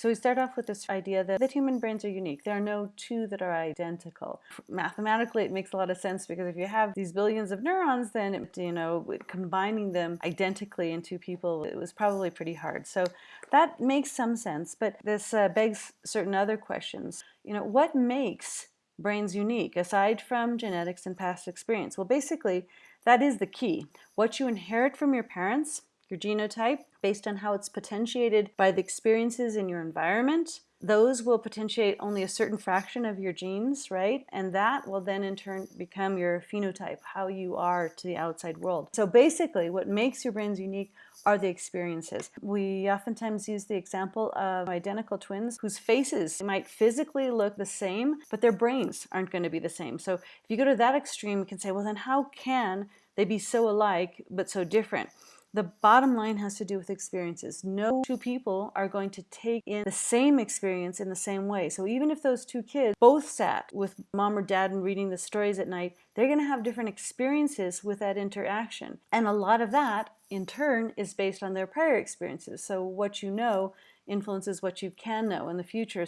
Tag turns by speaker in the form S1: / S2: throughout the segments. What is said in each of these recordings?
S1: So we start off with this idea that, that human brains are unique. There are no two that are identical. Mathematically, it makes a lot of sense because if you have these billions of neurons, then, you know, combining them identically in two people, it was probably pretty hard. So that makes some sense, but this uh, begs certain other questions. You know, what makes brains unique aside from genetics and past experience? Well, basically, that is the key. What you inherit from your parents your genotype based on how it's potentiated by the experiences in your environment. Those will potentiate only a certain fraction of your genes, right? And that will then in turn become your phenotype, how you are to the outside world. So basically what makes your brains unique are the experiences. We oftentimes use the example of identical twins whose faces might physically look the same, but their brains aren't going to be the same. So if you go to that extreme, you can say, well, then how can they be so alike but so different? The bottom line has to do with experiences. No two people are going to take in the same experience in the same way. So even if those two kids both sat with mom or dad and reading the stories at night, they're going to have different experiences with that interaction. And a lot of that, in turn, is based on their prior experiences. So what you know influences what you can know in the future.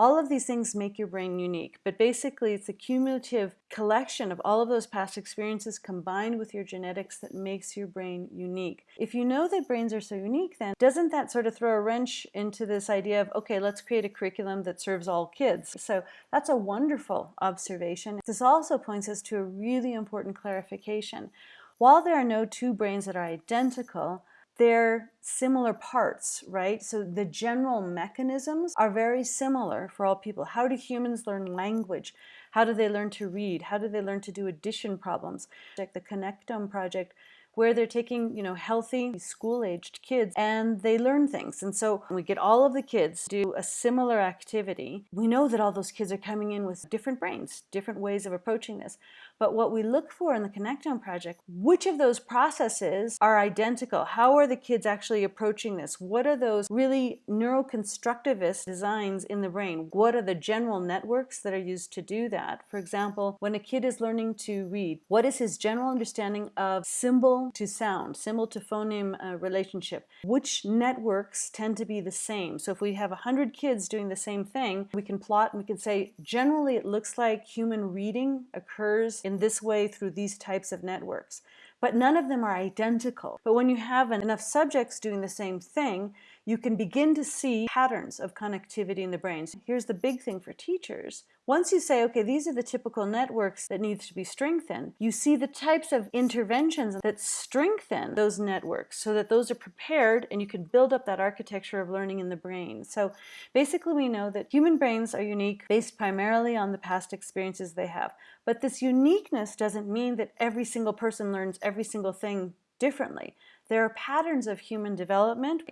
S1: All of these things make your brain unique, but basically it's a cumulative collection of all of those past experiences combined with your genetics that makes your brain unique. If you know that brains are so unique, then doesn't that sort of throw a wrench into this idea of, okay, let's create a curriculum that serves all kids? So that's a wonderful observation. This also points us to a really important clarification. While there are no two brains that are identical, they're similar parts, right? So the general mechanisms are very similar for all people. How do humans learn language? How do they learn to read? How do they learn to do addition problems? Like the Connectome project where they're taking, you know, healthy school-aged kids and they learn things. And so we get all of the kids do a similar activity, we know that all those kids are coming in with different brains, different ways of approaching this. But what we look for in the Connectome project, which of those processes are identical? How are the kids actually approaching this? What are those really neuroconstructivist designs in the brain? What are the general networks that are used to do that? For example, when a kid is learning to read, what is his general understanding of symbol to sound, symbol to phoneme uh, relationship? Which networks tend to be the same? So if we have 100 kids doing the same thing, we can plot and we can say, generally it looks like human reading occurs in this way through these types of networks. But none of them are identical. But when you have enough subjects doing the same thing, you can begin to see patterns of connectivity in the brain. So here's the big thing for teachers. Once you say, okay, these are the typical networks that need to be strengthened, you see the types of interventions that strengthen those networks so that those are prepared and you can build up that architecture of learning in the brain. So basically we know that human brains are unique based primarily on the past experiences they have. But this uniqueness doesn't mean that every single person learns every single thing differently. There are patterns of human development.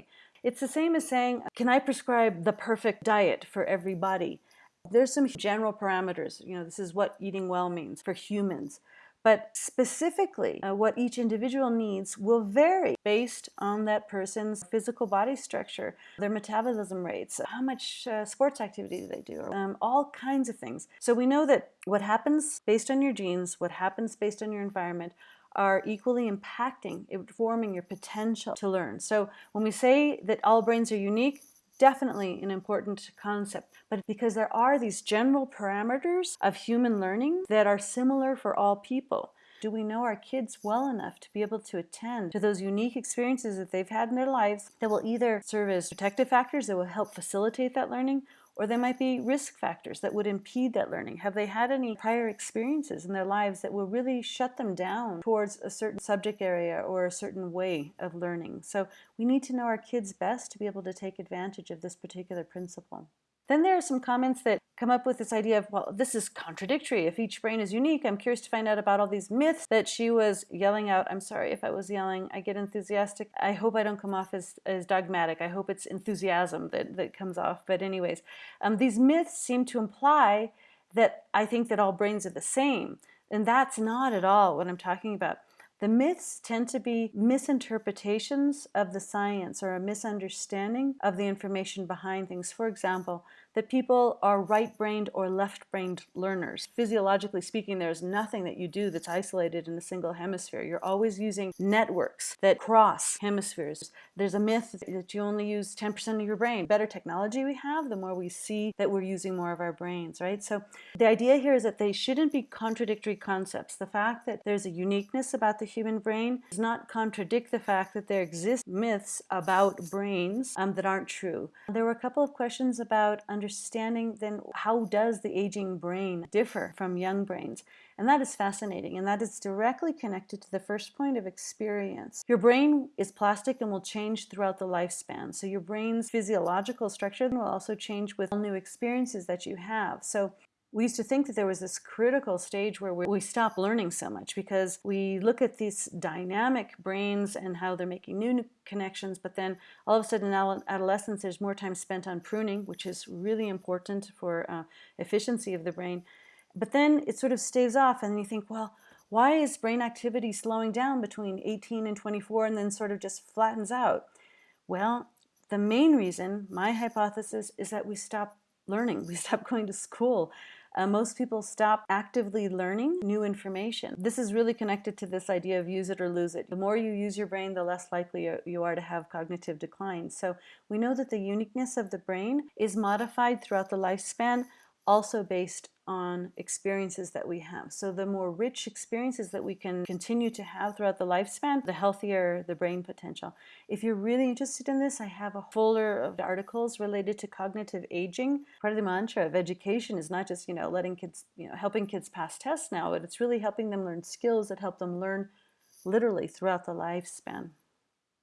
S1: It's the same as saying, can I prescribe the perfect diet for everybody? There's some general parameters, you know, this is what eating well means for humans. But specifically, uh, what each individual needs will vary based on that person's physical body structure, their metabolism rates, how much uh, sports activity do they do, um, all kinds of things. So we know that what happens based on your genes, what happens based on your environment, are equally impacting, informing your potential to learn. So when we say that all brains are unique, definitely an important concept, but because there are these general parameters of human learning that are similar for all people. Do we know our kids well enough to be able to attend to those unique experiences that they've had in their lives that will either serve as protective factors that will help facilitate that learning or there might be risk factors that would impede that learning. Have they had any prior experiences in their lives that will really shut them down towards a certain subject area or a certain way of learning? So we need to know our kids best to be able to take advantage of this particular principle. Then there are some comments that come up with this idea of, well, this is contradictory. If each brain is unique, I'm curious to find out about all these myths that she was yelling out. I'm sorry if I was yelling. I get enthusiastic. I hope I don't come off as, as dogmatic. I hope it's enthusiasm that, that comes off. But anyways, um, these myths seem to imply that I think that all brains are the same. And that's not at all what I'm talking about. The myths tend to be misinterpretations of the science or a misunderstanding of the information behind things. For example, that people are right-brained or left-brained learners. Physiologically speaking, there's nothing that you do that's isolated in a single hemisphere. You're always using networks that cross hemispheres. There's a myth that you only use 10% of your brain. The Better technology we have, the more we see that we're using more of our brains, right? So the idea here is that they shouldn't be contradictory concepts. The fact that there's a uniqueness about the human brain does not contradict the fact that there exist myths about brains um, that aren't true. There were a couple of questions about understanding then how does the aging brain differ from young brains? And that is fascinating, and that is directly connected to the first point of experience. Your brain is plastic and will change throughout the lifespan. So your brain's physiological structure will also change with all new experiences that you have. So we used to think that there was this critical stage where we stop learning so much because we look at these dynamic brains and how they're making new connections, but then all of a sudden in adolescence there's more time spent on pruning, which is really important for uh, efficiency of the brain. But then it sort of staves off and you think, well, why is brain activity slowing down between 18 and 24 and then sort of just flattens out? Well, the main reason, my hypothesis, is that we stop learning. We stop going to school. Uh, most people stop actively learning new information. This is really connected to this idea of use it or lose it. The more you use your brain, the less likely you are to have cognitive decline. So we know that the uniqueness of the brain is modified throughout the lifespan, also based on experiences that we have. So the more rich experiences that we can continue to have throughout the lifespan, the healthier the brain potential. If you're really interested in this, I have a folder of articles related to cognitive aging. Part of the mantra of education is not just, you know, letting kids, you know, helping kids pass tests now, but it's really helping them learn skills that help them learn literally throughout the lifespan.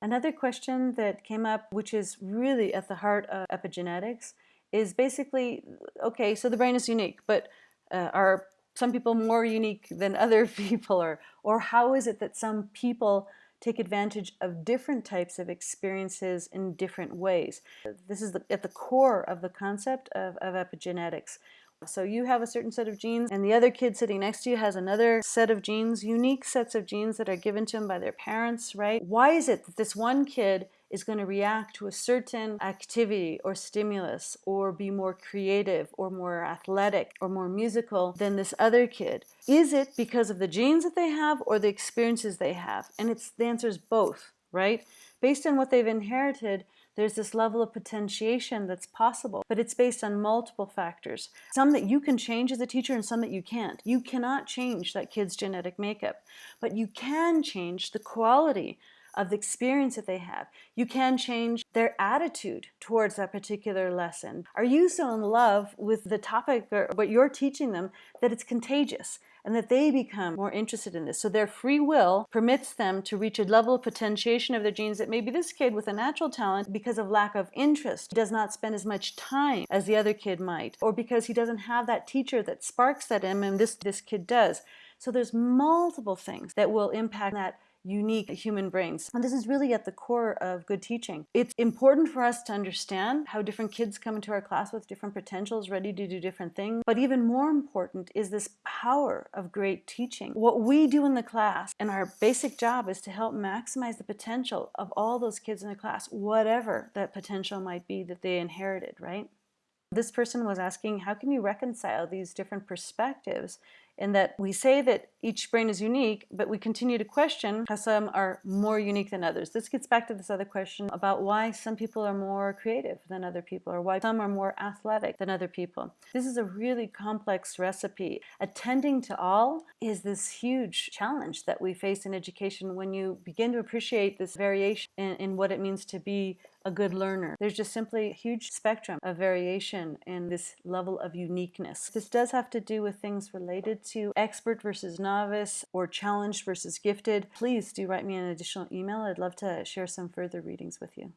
S1: Another question that came up, which is really at the heart of epigenetics, is basically, okay, so the brain is unique, but uh, are some people more unique than other people? Or, or how is it that some people take advantage of different types of experiences in different ways? This is the, at the core of the concept of, of epigenetics. So you have a certain set of genes and the other kid sitting next to you has another set of genes, unique sets of genes that are given to him by their parents, right? Why is it that this one kid is going to react to a certain activity or stimulus or be more creative or more athletic or more musical than this other kid? Is it because of the genes that they have or the experiences they have? And it's the answer is both, right? Based on what they've inherited, there's this level of potentiation that's possible, but it's based on multiple factors. Some that you can change as a teacher and some that you can't. You cannot change that kid's genetic makeup, but you can change the quality of the experience that they have. You can change their attitude towards that particular lesson. Are you so in love with the topic or what you're teaching them that it's contagious and that they become more interested in this. So their free will permits them to reach a level of potentiation of their genes that maybe this kid with a natural talent, because of lack of interest, does not spend as much time as the other kid might, or because he doesn't have that teacher that sparks that in him and this, this kid does. So there's multiple things that will impact that unique human brains. And this is really at the core of good teaching. It's important for us to understand how different kids come into our class with different potentials, ready to do different things. But even more important is this power of great teaching. What we do in the class and our basic job is to help maximize the potential of all those kids in the class, whatever that potential might be that they inherited, right? This person was asking, how can you reconcile these different perspectives in that we say that each brain is unique, but we continue to question how some are more unique than others. This gets back to this other question about why some people are more creative than other people, or why some are more athletic than other people. This is a really complex recipe. Attending to all is this huge challenge that we face in education when you begin to appreciate this variation in, in what it means to be a good learner. There's just simply a huge spectrum of variation in this level of uniqueness. This does have to do with things related to expert versus novice or challenged versus gifted. Please do write me an additional email. I'd love to share some further readings with you.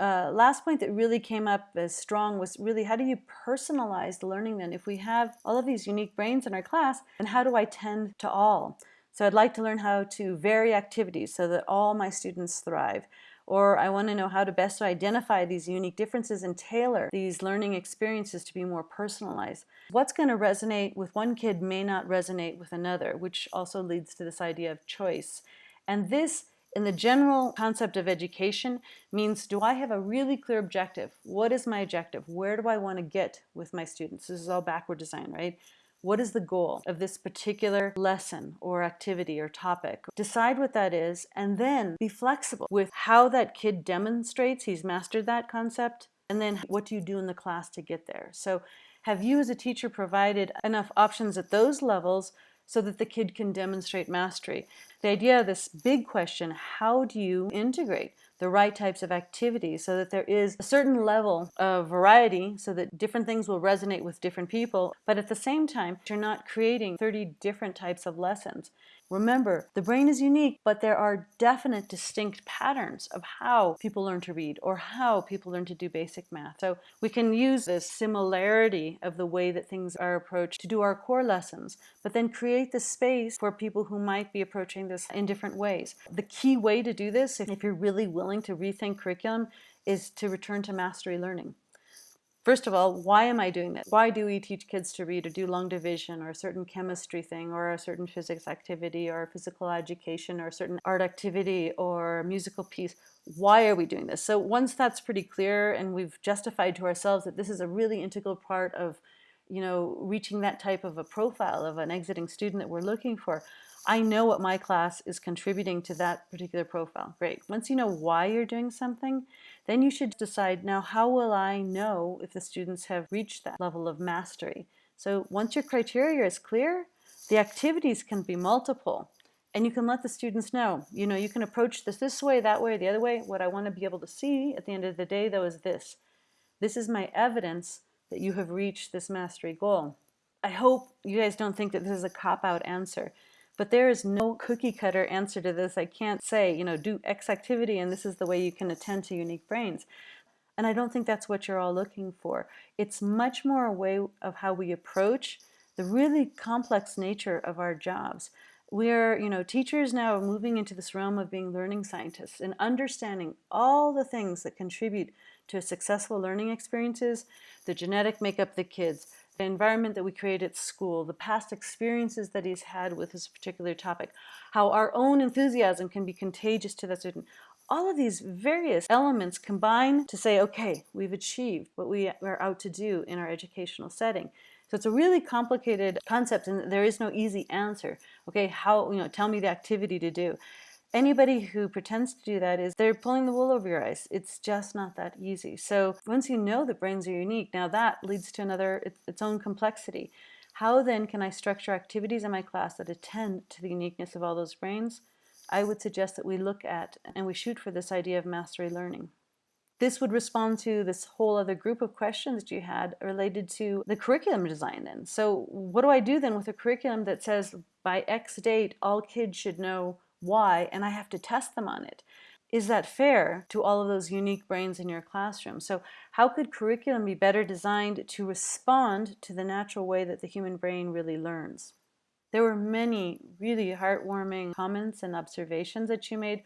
S1: Uh, last point that really came up as strong was really how do you personalize the learning then? If we have all of these unique brains in our class, then how do I tend to all? So I'd like to learn how to vary activities so that all my students thrive. or I want to know how to best identify these unique differences and tailor these learning experiences to be more personalized. What's going to resonate with one kid may not resonate with another, which also leads to this idea of choice. And this in the general concept of education means do I have a really clear objective? What is my objective? Where do I want to get with my students? This is all backward design, right? What is the goal of this particular lesson or activity or topic? Decide what that is and then be flexible with how that kid demonstrates he's mastered that concept and then what do you do in the class to get there? So have you as a teacher provided enough options at those levels so that the kid can demonstrate mastery? The idea of this big question, how do you integrate the right types of activities so that there is a certain level of variety so that different things will resonate with different people, but at the same time, you're not creating 30 different types of lessons. Remember, the brain is unique, but there are definite distinct patterns of how people learn to read or how people learn to do basic math. So we can use this similarity of the way that things are approached to do our core lessons, but then create the space for people who might be approaching this in different ways. The key way to do this, if you're really willing to rethink curriculum, is to return to mastery learning. First of all, why am I doing this? Why do we teach kids to read or do long division or a certain chemistry thing or a certain physics activity or physical education or a certain art activity or musical piece? Why are we doing this? So once that's pretty clear and we've justified to ourselves that this is a really integral part of you know, reaching that type of a profile of an exiting student that we're looking for, I know what my class is contributing to that particular profile. Great. Once you know why you're doing something, then you should decide, now how will I know if the students have reached that level of mastery? So once your criteria is clear, the activities can be multiple. And you can let the students know, you know, you can approach this this way, that way, the other way. What I want to be able to see at the end of the day, though, is this. This is my evidence that you have reached this mastery goal. I hope you guys don't think that this is a cop-out answer. But there is no cookie cutter answer to this. I can't say, you know, do X activity and this is the way you can attend to unique brains. And I don't think that's what you're all looking for. It's much more a way of how we approach the really complex nature of our jobs. We're, you know, teachers now are moving into this realm of being learning scientists and understanding all the things that contribute to successful learning experiences, the genetic makeup of the kids, the environment that we create at school, the past experiences that he's had with this particular topic, how our own enthusiasm can be contagious to that student. All of these various elements combine to say, okay, we've achieved what we are out to do in our educational setting. So it's a really complicated concept and there is no easy answer. Okay, how, you know, tell me the activity to do. Anybody who pretends to do that is they're pulling the wool over your eyes. It's just not that easy. So once you know that brains are unique, now that leads to another, its, own complexity. How then can I structure activities in my class that attend to the uniqueness of all those brains? I would suggest that we look at and we shoot for this idea of mastery learning. This would respond to this whole other group of questions that you had related to the curriculum design then. So what do I do then with a curriculum that says by X date all kids should know why, and I have to test them on it. Is that fair to all of those unique brains in your classroom? So how could curriculum be better designed to respond to the natural way that the human brain really learns? There were many really heartwarming comments and observations that you made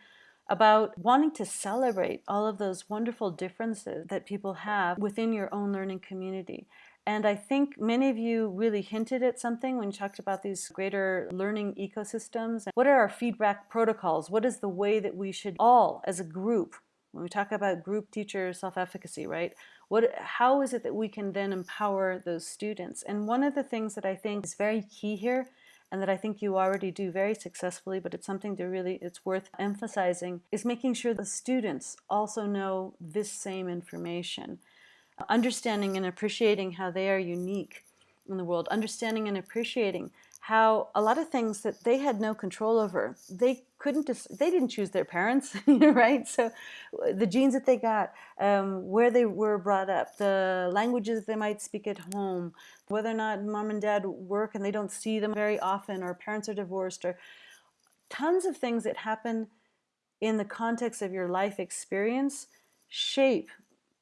S1: about wanting to celebrate all of those wonderful differences that people have within your own learning community. And I think many of you really hinted at something when you talked about these greater learning ecosystems. What are our feedback protocols? What is the way that we should all, as a group, when we talk about group teacher self-efficacy, right? What, how is it that we can then empower those students? And one of the things that I think is very key here and that I think you already do very successfully, but it's something to really, it's worth emphasizing, is making sure the students also know this same information understanding and appreciating how they are unique in the world, understanding and appreciating how a lot of things that they had no control over, they couldn't, they didn't choose their parents, right? So the genes that they got, um, where they were brought up, the languages they might speak at home, whether or not mom and dad work and they don't see them very often, or parents are divorced, or tons of things that happen in the context of your life experience shape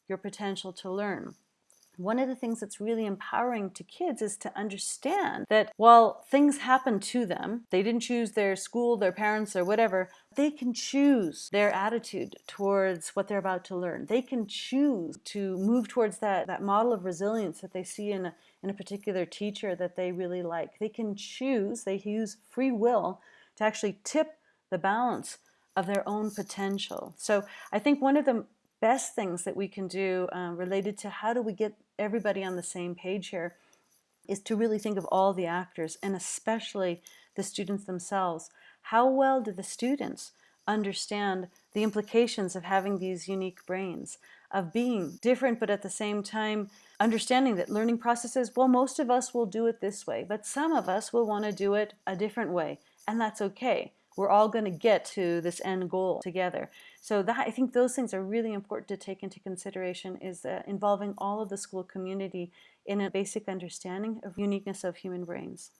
S1: your potential to learn. one of the things that's really empowering to kids is to understand that while things happen to them, they didn't choose their school, their parents, or whatever, they can choose their attitude towards what they're about to learn. They can choose to move towards that, that model of resilience that they see in a, in a particular teacher that they really like. They can choose, they use free will to actually tip the balance of their own potential. So I think one of the best things that we can do uh, related to how do we get everybody on the same page here is to really think of all the actors and especially the students themselves. How well do the students understand the implications of having these unique brains, of being different but at the same time understanding that learning processes, well most of us will do it this way, but some of us will want to do it a different way and that's okay we're all going to get to this end goal together. So that I think those things are really important to take into consideration is uh, involving all of the school community in a basic understanding of uniqueness of human brains.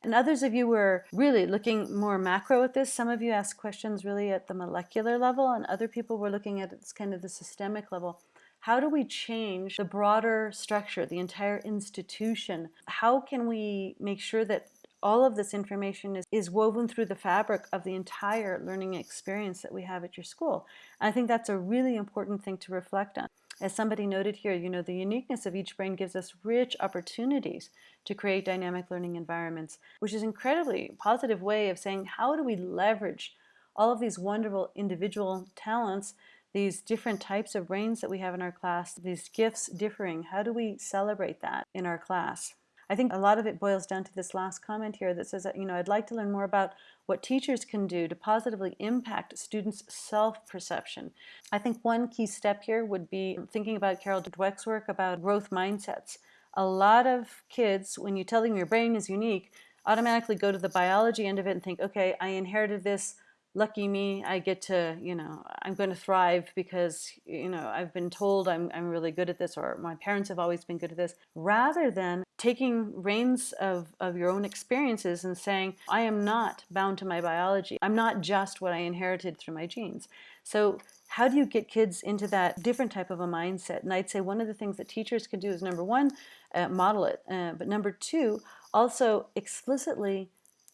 S1: And others of you were really looking more macro at this. Some of you asked questions really at the molecular level and other people were looking at it's kind of the systemic level. How do we change the broader structure, the entire institution? How can we make sure that all of this information is, is woven through the fabric of the entire learning experience that we have at your school. And I think that's a really important thing to reflect on. As somebody noted here, you know, the uniqueness of each brain gives us rich opportunities to create dynamic learning environments, which is incredibly positive way of saying how do we leverage all of these wonderful individual talents, these different types of brains that we have in our class, these gifts differing, how do we celebrate that in our class? I think a lot of it boils down to this last comment here that says that, you know, I'd like to learn more about what teachers can do to positively impact students' self-perception. I think one key step here would be thinking about Carol Dweck's work about growth mindsets. A lot of kids, when you tell them your brain is unique, automatically go to the biology end of it and think, okay, I inherited this, lucky me, I get to, you know, I'm going to thrive because, you know, I've been told I'm, I'm really good at this or my parents have always been good at this, rather than taking reins of, of your own experiences and saying, I am not bound to my biology. I'm not just what I inherited through my genes. So how do you get kids into that different type of a mindset? And I'd say one of the things that teachers can do is number one, uh, model it. Uh, but number two, also explicitly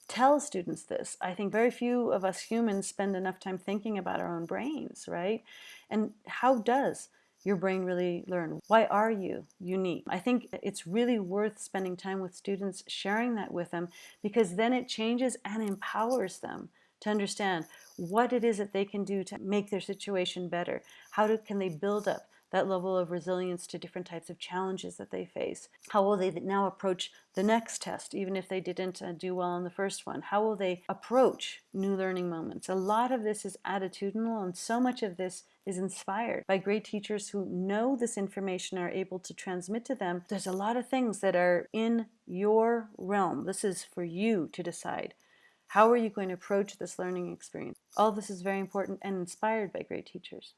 S1: tell students this. I think very few of us humans spend enough time thinking about our own brains, right? And how does your brain really learn? Why are you unique? I think it's really worth spending time with students sharing that with them because then it changes and empowers them to understand what it is that they can do to make their situation better. How do, can they build up that level of resilience to different types of challenges that they face? How will they now approach the next test, even if they didn't uh, do well on the first one? How will they approach new learning moments? A lot of this is attitudinal and so much of this is inspired by great teachers who know this information are able to transmit to them. There's a lot of things that are in your realm. This is for you to decide. How are you going to approach this learning experience? All this is very important and inspired by great teachers.